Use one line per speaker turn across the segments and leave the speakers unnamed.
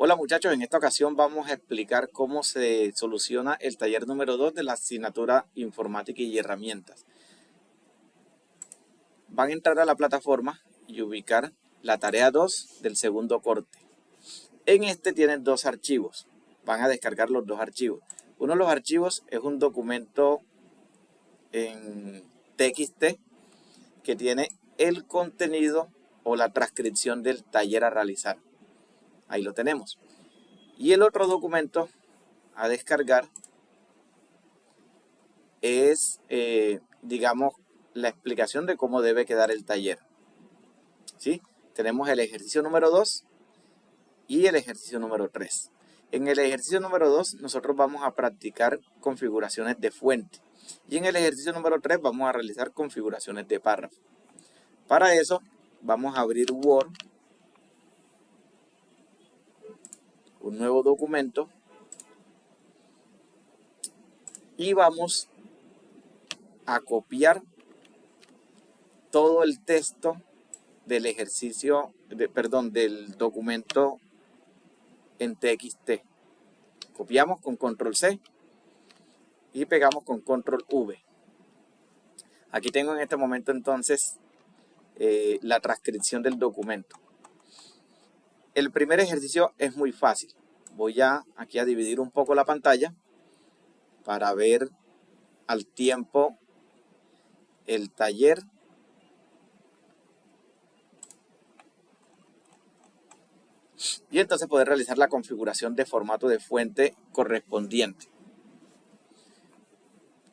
Hola muchachos, en esta ocasión vamos a explicar cómo se soluciona el taller número 2 de la asignatura Informática y Herramientas. Van a entrar a la plataforma y ubicar la tarea 2 del segundo corte. En este tienen dos archivos, van a descargar los dos archivos. Uno de los archivos es un documento en TXT que tiene el contenido o la transcripción del taller a realizar. Ahí lo tenemos. Y el otro documento a descargar es, eh, digamos, la explicación de cómo debe quedar el taller. ¿Sí? Tenemos el ejercicio número 2 y el ejercicio número 3. En el ejercicio número 2 nosotros vamos a practicar configuraciones de fuente. Y en el ejercicio número 3 vamos a realizar configuraciones de párrafo. Para eso vamos a abrir Word un nuevo documento y vamos a copiar todo el texto del ejercicio, de, perdón, del documento en TXT. Copiamos con control C y pegamos con control V. Aquí tengo en este momento entonces eh, la transcripción del documento. El primer ejercicio es muy fácil. Voy a, aquí a dividir un poco la pantalla para ver al tiempo el taller y entonces poder realizar la configuración de formato de fuente correspondiente.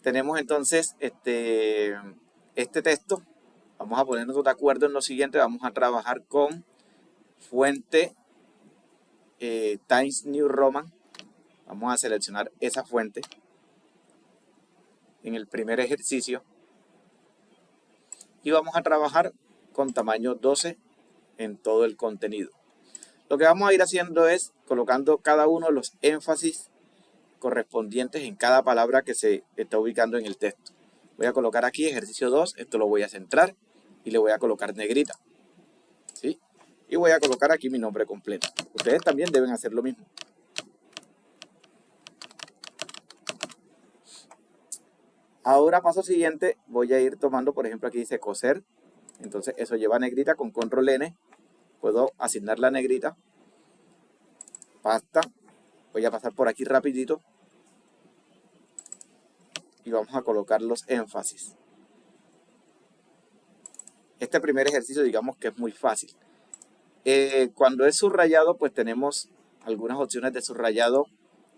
Tenemos entonces este, este texto. Vamos a ponernos de acuerdo en lo siguiente. Vamos a trabajar con fuente eh, Times New Roman. Vamos a seleccionar esa fuente en el primer ejercicio. Y vamos a trabajar con tamaño 12 en todo el contenido. Lo que vamos a ir haciendo es colocando cada uno los énfasis correspondientes en cada palabra que se está ubicando en el texto. Voy a colocar aquí ejercicio 2, esto lo voy a centrar y le voy a colocar negrita y voy a colocar aquí mi nombre completo. Ustedes también deben hacer lo mismo. Ahora paso siguiente, voy a ir tomando, por ejemplo, aquí dice coser. Entonces eso lleva negrita con control N. Puedo asignar la negrita. Pasta. Voy a pasar por aquí rapidito. Y vamos a colocar los énfasis. Este primer ejercicio digamos que es muy fácil. Eh, cuando es subrayado, pues tenemos algunas opciones de subrayado,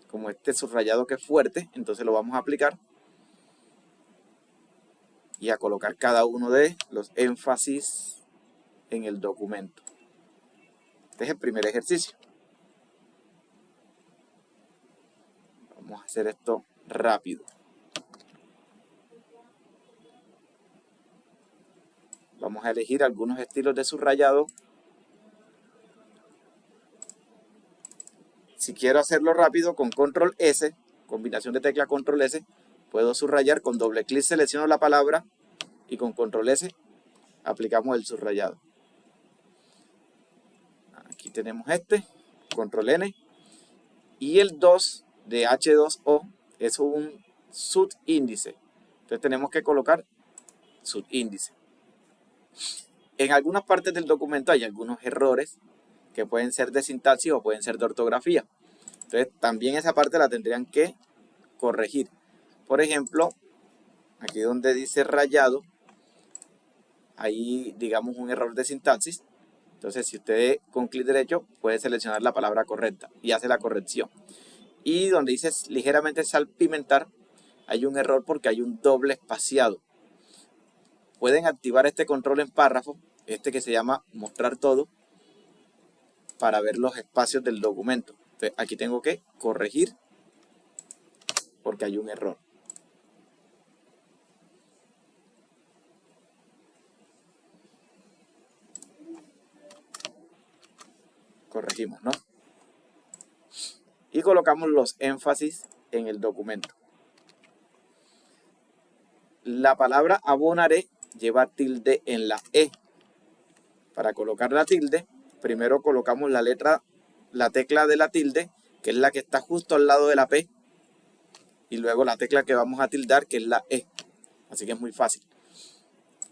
como este subrayado que es fuerte, entonces lo vamos a aplicar y a colocar cada uno de los énfasis en el documento. Este es el primer ejercicio. Vamos a hacer esto rápido. Vamos a elegir algunos estilos de subrayado Si quiero hacerlo rápido con control S, combinación de tecla control S, puedo subrayar con doble clic selecciono la palabra y con control S aplicamos el subrayado. Aquí tenemos este, control N, y el 2 de H2O es un subíndice. Entonces tenemos que colocar subíndice. En algunas partes del documento hay algunos errores que pueden ser de sintaxis o pueden ser de ortografía. Entonces también esa parte la tendrían que corregir. Por ejemplo, aquí donde dice rayado, ahí digamos un error de sintaxis. Entonces si usted con clic derecho puede seleccionar la palabra correcta y hace la corrección. Y donde dice ligeramente salpimentar, hay un error porque hay un doble espaciado. Pueden activar este control en párrafo, este que se llama mostrar todo, para ver los espacios del documento aquí tengo que corregir porque hay un error. Corregimos, ¿no? Y colocamos los énfasis en el documento. La palabra abonaré lleva tilde en la E. Para colocar la tilde, primero colocamos la letra la tecla de la tilde, que es la que está justo al lado de la P, y luego la tecla que vamos a tildar, que es la E. Así que es muy fácil.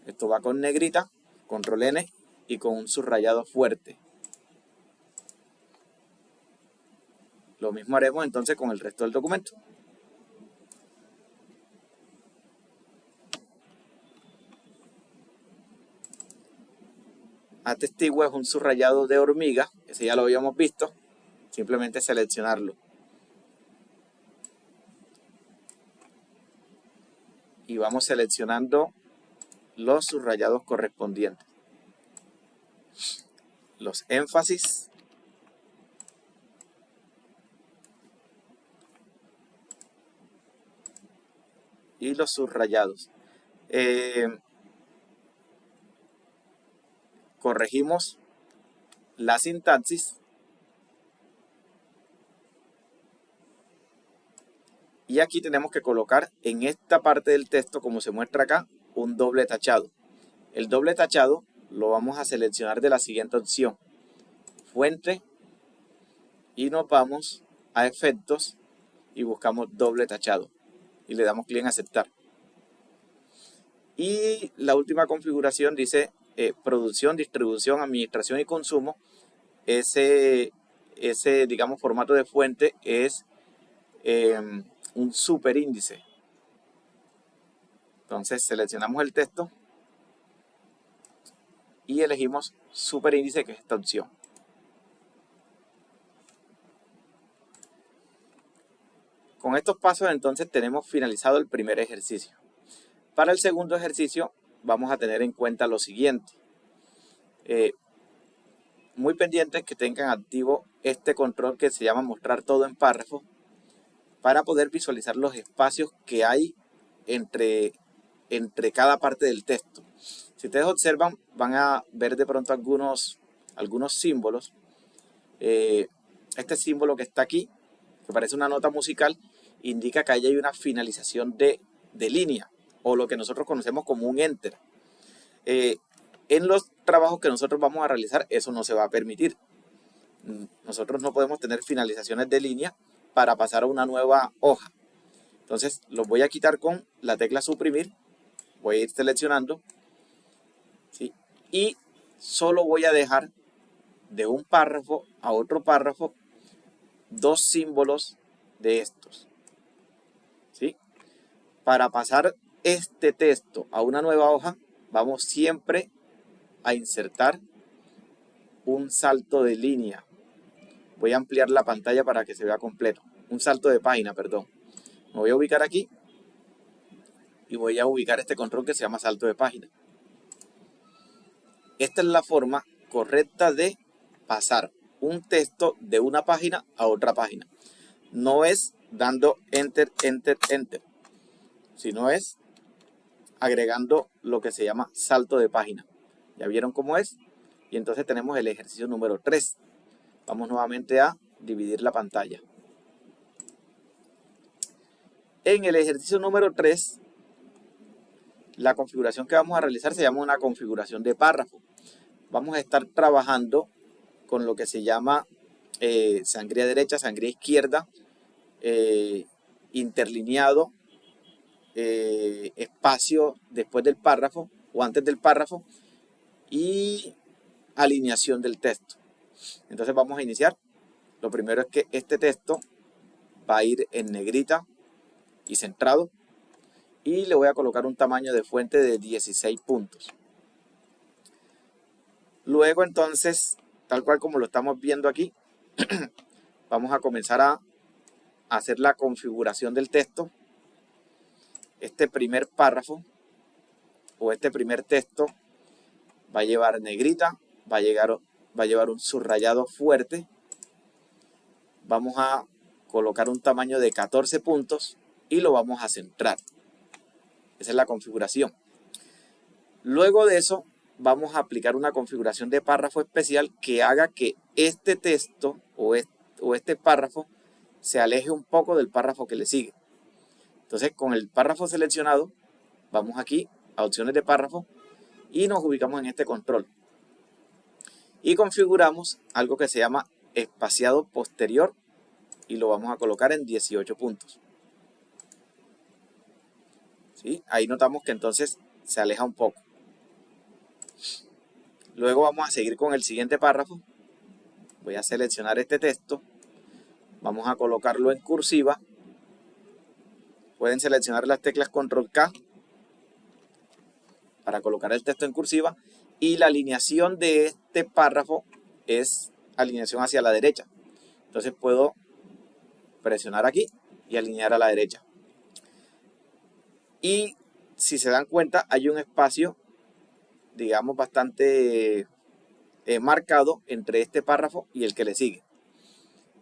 Esto va con negrita, control N y con un subrayado fuerte. Lo mismo haremos entonces con el resto del documento. Atestigo es un subrayado de hormiga, ese ya lo habíamos visto, simplemente seleccionarlo. Y vamos seleccionando los subrayados correspondientes. Los énfasis. Y los subrayados. Eh, corregimos la sintaxis. Y aquí tenemos que colocar en esta parte del texto como se muestra acá un doble tachado. El doble tachado lo vamos a seleccionar de la siguiente opción. Fuente. Y nos vamos a efectos y buscamos doble tachado. Y le damos clic en aceptar. Y la última configuración dice eh, producción, distribución, administración y consumo, ese, ese digamos, formato de fuente es em, un superíndice. Entonces seleccionamos el texto y elegimos superíndice, que es esta opción. Con estos pasos entonces tenemos finalizado el primer ejercicio. Para el segundo ejercicio vamos a tener en cuenta lo siguiente. Eh, muy pendientes que tengan activo este control que se llama mostrar todo en párrafo para poder visualizar los espacios que hay entre, entre cada parte del texto. Si ustedes observan, van a ver de pronto algunos, algunos símbolos. Eh, este símbolo que está aquí, que parece una nota musical, indica que ahí hay una finalización de, de línea o lo que nosotros conocemos como un enter. Eh, en los trabajos que nosotros vamos a realizar, eso no se va a permitir. Nosotros no podemos tener finalizaciones de línea para pasar a una nueva hoja. Entonces, los voy a quitar con la tecla suprimir. Voy a ir seleccionando. Y solo voy a dejar de un párrafo a otro párrafo dos símbolos de estos. ¿sí? Para pasar este texto a una nueva hoja, vamos siempre a insertar un salto de línea. Voy a ampliar la pantalla para que se vea completo. Un salto de página, perdón. Me voy a ubicar aquí y voy a ubicar este control que se llama salto de página. Esta es la forma correcta de pasar un texto de una página a otra página. No es dando enter, enter, enter, sino es agregando lo que se llama salto de página. ¿Ya vieron cómo es? Y entonces tenemos el ejercicio número 3. Vamos nuevamente a dividir la pantalla. En el ejercicio número 3, la configuración que vamos a realizar se llama una configuración de párrafo. Vamos a estar trabajando con lo que se llama eh, sangría derecha, sangría izquierda, eh, interlineado eh, espacio después del párrafo o antes del párrafo y alineación del texto. Entonces vamos a iniciar. Lo primero es que este texto va a ir en negrita y centrado y le voy a colocar un tamaño de fuente de 16 puntos. Luego entonces, tal cual como lo estamos viendo aquí, vamos a comenzar a hacer la configuración del texto este primer párrafo o este primer texto va a llevar negrita, va a, llegar, va a llevar un subrayado fuerte. Vamos a colocar un tamaño de 14 puntos y lo vamos a centrar. Esa es la configuración. Luego de eso vamos a aplicar una configuración de párrafo especial que haga que este texto o este párrafo se aleje un poco del párrafo que le sigue. Entonces, con el párrafo seleccionado, vamos aquí a opciones de párrafo y nos ubicamos en este control. Y configuramos algo que se llama espaciado posterior y lo vamos a colocar en 18 puntos. ¿Sí? Ahí notamos que entonces se aleja un poco. Luego vamos a seguir con el siguiente párrafo. Voy a seleccionar este texto. Vamos a colocarlo en cursiva. Pueden seleccionar las teclas Control K para colocar el texto en cursiva. Y la alineación de este párrafo es alineación hacia la derecha. Entonces puedo presionar aquí y alinear a la derecha. Y si se dan cuenta, hay un espacio, digamos, bastante eh, marcado entre este párrafo y el que le sigue.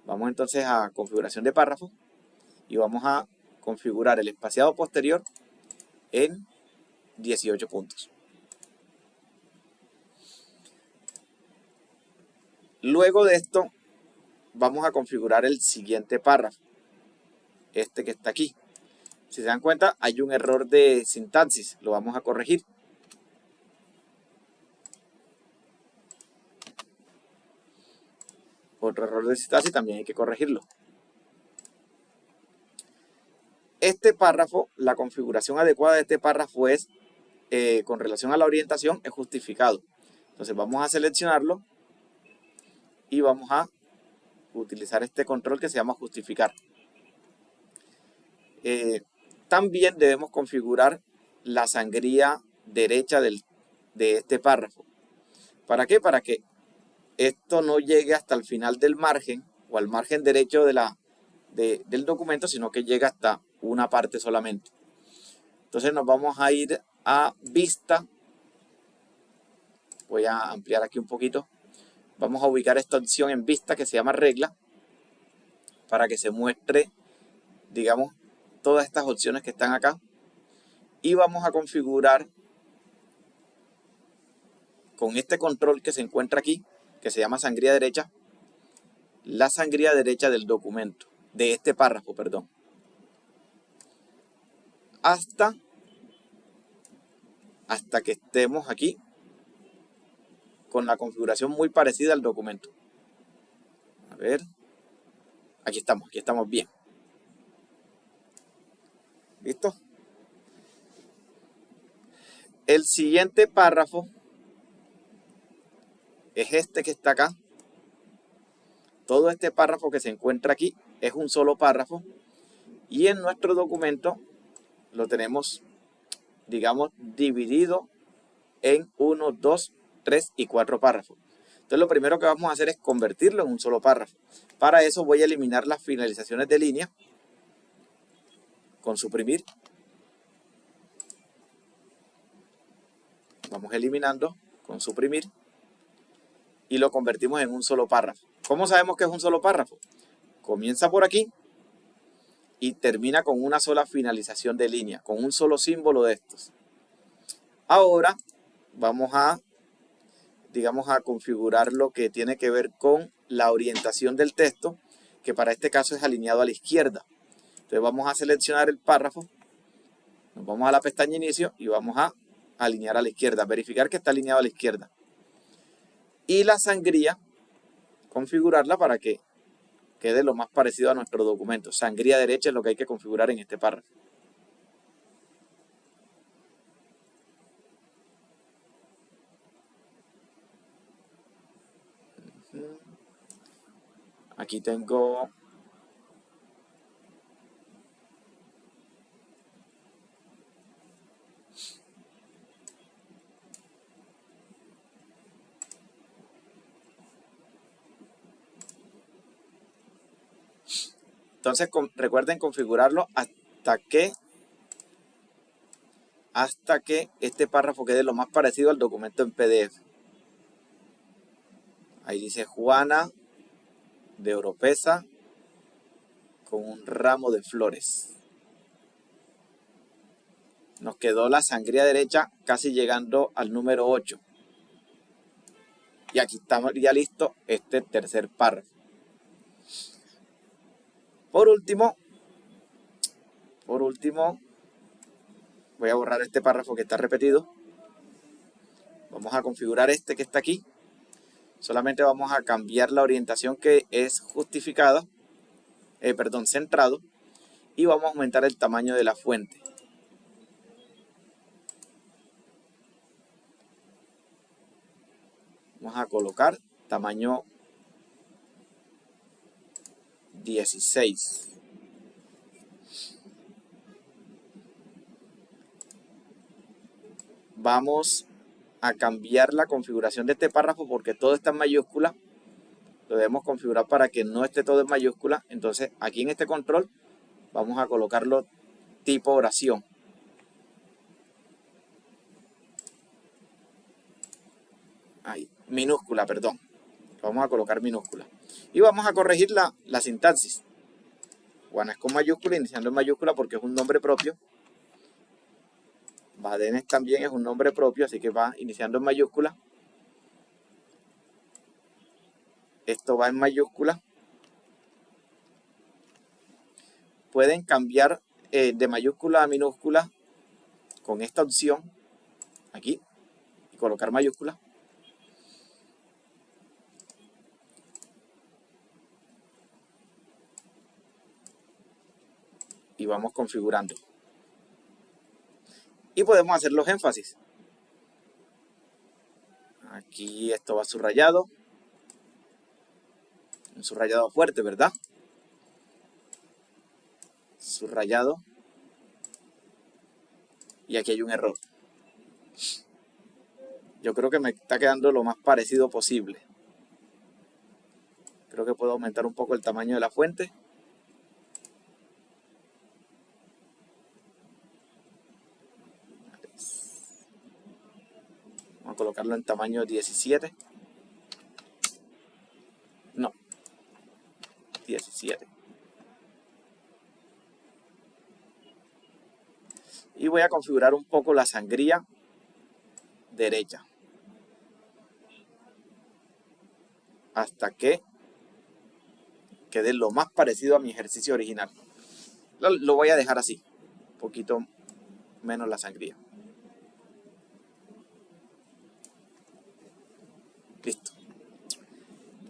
Vamos entonces a configuración de párrafo y vamos a configurar el espaciado posterior en 18 puntos. Luego de esto, vamos a configurar el siguiente párrafo, este que está aquí. Si se dan cuenta, hay un error de sintaxis, lo vamos a corregir. Otro error de sintaxis también hay que corregirlo. Este párrafo, la configuración adecuada de este párrafo es, eh, con relación a la orientación, es justificado. Entonces vamos a seleccionarlo y vamos a utilizar este control que se llama justificar. Eh, también debemos configurar la sangría derecha del, de este párrafo. ¿Para qué? Para que esto no llegue hasta el final del margen o al margen derecho de la, del documento, sino que llegue hasta una parte solamente. Entonces nos vamos a ir a vista. Voy a ampliar aquí un poquito vamos a ubicar esta opción en vista que se llama regla para que se muestre, digamos, todas estas opciones que están acá. Y vamos a configurar con este control que se encuentra aquí, que se llama sangría derecha, la sangría derecha del documento, de este párrafo, perdón. Hasta, hasta que estemos aquí con la configuración muy parecida al documento. A ver. Aquí estamos, aquí estamos bien. ¿Listo? El siguiente párrafo es este que está acá. Todo este párrafo que se encuentra aquí es un solo párrafo. Y en nuestro documento lo tenemos, digamos, dividido en 1, 2, 3 y 4 párrafos. Entonces lo primero que vamos a hacer es convertirlo en un solo párrafo. Para eso voy a eliminar las finalizaciones de línea con suprimir. Vamos eliminando con suprimir y lo convertimos en un solo párrafo. ¿Cómo sabemos que es un solo párrafo? Comienza por aquí y termina con una sola finalización de línea, con un solo símbolo de estos. Ahora vamos a digamos, a configurar lo que tiene que ver con la orientación del texto, que para este caso es alineado a la izquierda. Entonces vamos a seleccionar el párrafo, nos vamos a la pestaña inicio y vamos a alinear a la izquierda, verificar que está alineado a la izquierda. Y la sangría, configurarla para que quede lo más parecido a nuestro documento. Sangría derecha es lo que hay que configurar en este párrafo. Aquí tengo Entonces recuerden configurarlo hasta que hasta que este párrafo quede lo más parecido al documento en PDF. Ahí dice Juana de Oropesa con un ramo de flores. Nos quedó la sangría derecha casi llegando al número 8. Y aquí estamos ya listo este tercer párrafo. Por último, por último, voy a borrar este párrafo que está repetido. Vamos a configurar este que está aquí. Solamente vamos a cambiar la orientación que es justificada, eh, perdón, centrado, y vamos a aumentar el tamaño de la fuente. Vamos a colocar tamaño 16. Vamos a cambiar la configuración de este párrafo porque todo está en mayúscula. Lo debemos configurar para que no esté todo en mayúscula. Entonces aquí en este control vamos a colocarlo tipo oración. Ahí, minúscula, perdón. Vamos a colocar minúscula. Y vamos a corregir la, sintaxis. Juana es con mayúscula, iniciando en mayúscula porque es un nombre propio. Badenes también es un nombre propio, así que va iniciando en mayúscula. Esto va en mayúscula. Pueden cambiar eh, de mayúscula a minúscula con esta opción aquí y colocar mayúscula. Y vamos configurando y podemos hacer los énfasis. Aquí esto va subrayado. Un subrayado fuerte, ¿verdad? Subrayado. Y aquí hay un error. Yo creo que me está quedando lo más parecido posible. Creo que puedo aumentar un poco el tamaño de la fuente. En tamaño 17. No. 17. Y voy a configurar un poco la sangría derecha. Hasta que quede lo más parecido a mi ejercicio original. Lo, lo voy a dejar así. Un poquito menos la sangría.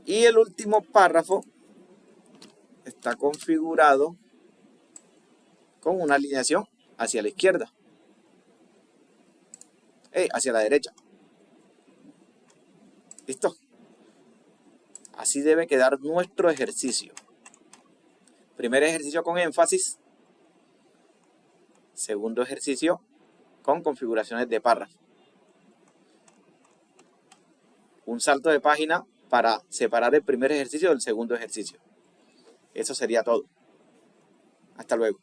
Y el último párrafo está configurado con una alineación hacia la izquierda. Eh, hacia la derecha. ¿Listo? Así debe quedar nuestro ejercicio. Primer ejercicio con énfasis. Segundo ejercicio con configuraciones de párrafo un salto de página para separar el primer ejercicio del segundo ejercicio. Eso sería todo. Hasta luego.